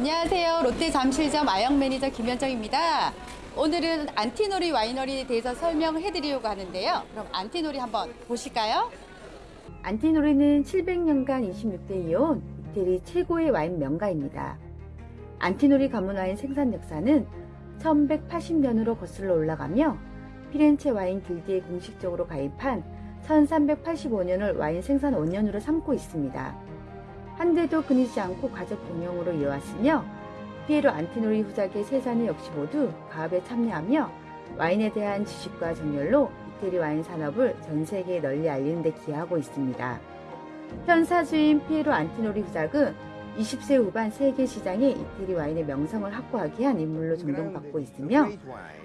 안녕하세요. 롯데 잠실점 아영 매니저 김현정입니다. 오늘은 안티노리 winery에 대해서 설명해 드리려고 하는데요. 그럼 안티노리 한번 보실까요? 안티노리는 700년간 26대 이어온 이태리 최고의 와인 명가입니다. 안티노리 가문 와인 생산 역사는 1180년으로 거슬러 올라가며 피렌체 와인 길드에 공식적으로 가입한 1385년을 와인 생산 원년으로 삼고 있습니다. 한 대도 끊이지 않고 가족 경영으로 이어왔으며 피에로 안티노리 후작의 세 딸이 역시 모두 가업에 참여하며 와인에 대한 지식과 정열로 이태리 와인 산업을 전 세계에 널리 알리는 데 기여하고 있습니다. 현 사주인 피에로 안티노리 후작은 20세기 후반 세계 시장에 이태리 와인의 명성을 확보하기 위한 인물로 존경받고 있으며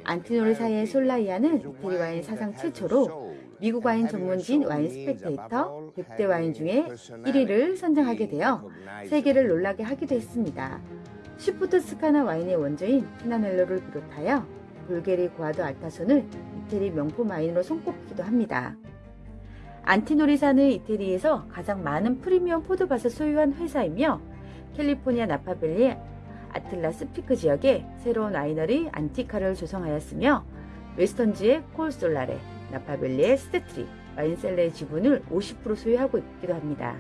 안티노리사의 솔라이아는 이태리 와인 사상 최초로 미국 와인 전문지인 와인 스펙테이터 100대 와인 중에 1위를 선정하게 되어 세계를 놀라게 하기도 했습니다. 슈퍼 토스카나 와인의 원조인 티냐넬로를 비롯하여 볼게리 과도 알 타소는 이태리 명품 와인으로 손꼽기도 합니다. 안티노리사는 이태리에서 가장 많은 프리미엄 포도밭을 소유한 회사이며 캘리포니아 나파밸리 아틀라스 피크 지역에 새로운 와이너리 안티카를 조성하였으며 워싱턴주의 콜 솔라레, 나파밸리의 스테트리, 와인셀러의 지분을 50% 소유하고 있기도 합니다.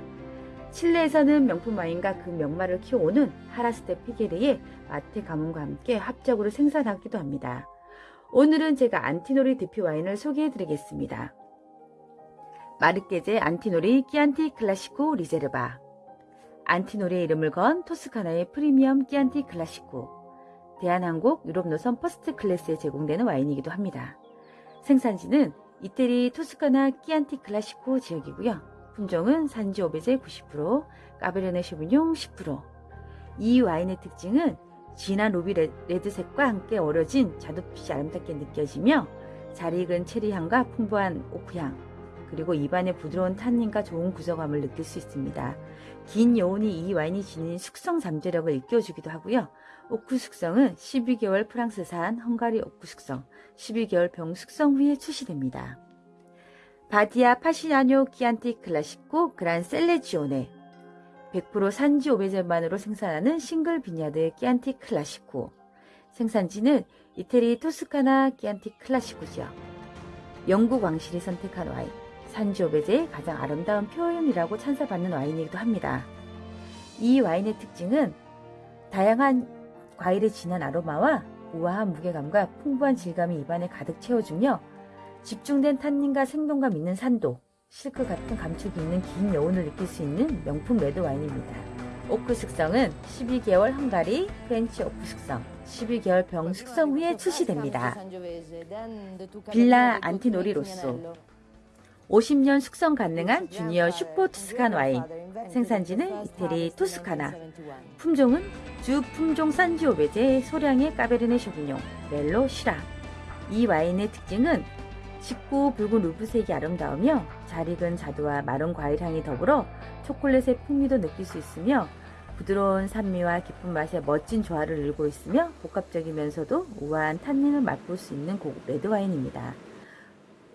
칠레에서는 명품 와인과 그 명마를 키워오는 하라스 데 피르케의 마테 가문과 함께 합작으로 생산하기도 합니다. 오늘은 제가 안티노리 대표 와인을 소개해 드리겠습니다. 마르케제 안티노리 끼안티 클라시코 리제르바 안티노리의 이름을 건 토스카나의 프리미엄 끼안티 클라시코 대한항공 유럽 노선 first class에 제공되는 와인이기도 합니다. 생산지는 이태리 토스카나 끼안티 클라시코 지역이고요. 품종은 산지오베제 90%, 까베르네 쇼비뇽 10%. 이 와인의 특징은 진한 ruby red색과 함께 어우러진 자두빛이 아름답게 느껴지며 잘 익은 체리향과 풍부한 오크향, 그리고 입안의 부드러운 탄닌과 좋은 구조감을 느낄 수 있습니다. 긴 여운이 이 와인이 지닌 숙성 잠재력을 일깨워주기도 하고요. 오크 숙성은 12개월 프랑스산 헝가리 오크 숙성, 12개월 병 숙성 후에 출시됩니다. 바디아 파시냐노 키안티 클라시코 그란 셀레지오네 100% 산지오베제만으로 생산하는 single vineyard 끼안티 클라시코 생산지는 이태리 토스카나 끼안티 클라시코 지역 영국 왕실이 선택한 와인 산지오베제의 가장 아름다운 표현이라고 찬사받는 와인이기도 합니다. 이 와인의 특징은 다양한 과일의 진한 아로마와 우아한 무게감과 풍부한 질감이 입안에 가득 채워주며 집중된 탄닌과 생동감 있는 산도, 실크 같은 감촉이 있는 긴 여운을 느낄 수 있는 명품 레드 와인입니다. 오크 숙성은 12개월 헝가리, French 오크 숙성, 12개월 병 숙성 후에 출시됩니다. 빌라 안티노리 로쏘 50년 숙성 가능한 주니어 super Tuscan 와인. 생산지는 이태리 토스카나. 품종은 주 품종 산지오베제 소량의 까베르네 쇼비뇽 멜로 시라. 이 와인의 특징은 짙고 붉은 루비색이 아름다우며 잘 익은 자두와 마른 과일 향이 더불어 초콜릿의 풍미도 느낄 수 있으며 부드러운 산미와 깊은 맛의 멋진 조화를 이루고 있으며 복합적이면서도 우아한 탄닌을 맛볼 수 있는 고급 레드와인입니다.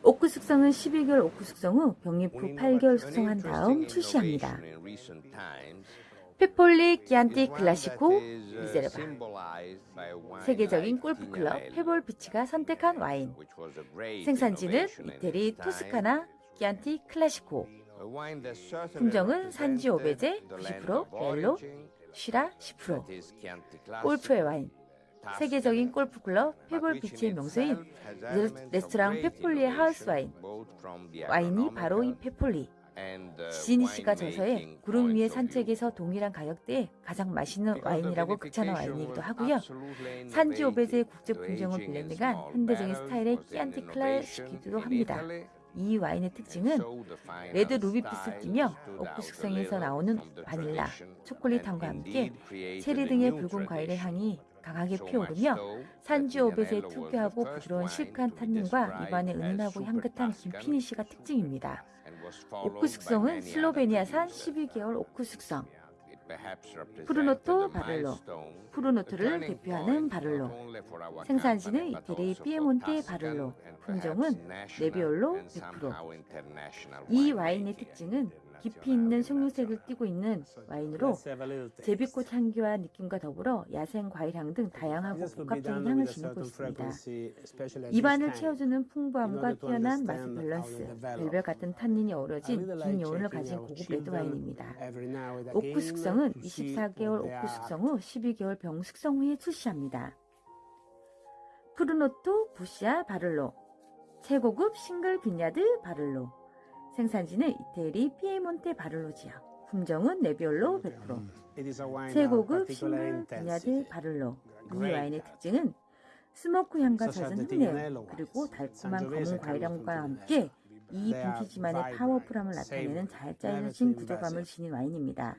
오크 숙성은 12개월 오크 숙성 후 병입 후 8개월 숙성한 다음 출시합니다. 페폴리 끼안티 클라시코 리제르바. 세계적인 골프클럽 페블 비치가 선택한 와인. 생산지는 이태리 토스카나 끼안티 클라시코. 품종은 산지오베제 90% 멜로 쉬라 10% 골프의 와인 세계적인 골프클럽 페블 비치의 명소인 레스토랑 페폴리의 하우스 와인. 와인이 바로 이 페폴리. 지니 씨가 저서에 구름 위의 산책에서 동일한 가격대에 가장 맛있는 와인이라고 극찬한 와인이기도 하고요. 산지오베제와 국제 품종을 blending한 현대적인 스타일의 끼안티 클라시코이기도 합니다. 이 와인의 특징은 red ruby빛을 띠며 오크 숙성에서 나오는 바닐라, 초콜릿 향과 함께 체리 등의 붉은 과일의 향이 강하게 피어오르며 산지오베제 특유하고 부드러운 실크한 탄닌과 입안에 은은하고 향긋한 긴 finish가 특징입니다. 오크 숙성은 슬로베니아산 12개월 오크 숙성. Prunotto 바롤로. Prunotto를 대표하는 바롤로. 생산지는 이태리 피에몬테 바롤로. 품종은 네비올로 100%이 와인의 특징은 깊이 있는 석류색을 띠고 있는 와인으로 제비꽃 향기와 느낌과 더불어 야생 과일향 등 다양하고 복합적인 향을 지니고 있습니다. 입안을 채워주는 풍부함과 뛰어난 맛의 밸런스, 벨벳 같은 탄닌이 어우러진 긴 여운을 가진 고급 레드 와인입니다. 오크 숙성은 24개월 오크 숙성 후 12개월 병 숙성 후에 출시합니다. Prunotto 부시아 바롤로 최고급 single vineyard 바롤로 생산지는 이태리 피에몬테 바롤로 지역 품종은 네비올로 100% 최고급 single vineyard 바롤로. 이 와인의 특징은 smoke 향과 젖은 흙내음 그리고 달콤한 검은 과일향과 함께 이 빈티지만의 powerful함을 나타내는 잘 짜여진 구조감을 지닌 와인입니다.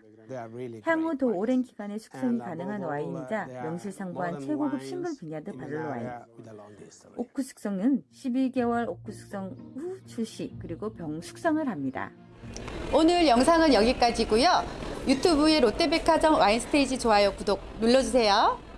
향후 더 오랜 기간의 숙성이 가능한 와인이자 명실상부한 최고급 single vineyard 바롤로 와인. 오크 숙성은 12개월 오크 숙성 후 출시 그리고 병 숙성을 합니다. 오늘 영상은 여기까지고요. 유튜브의 롯데백화점 와인 스테이지 좋아요 구독 눌러주세요.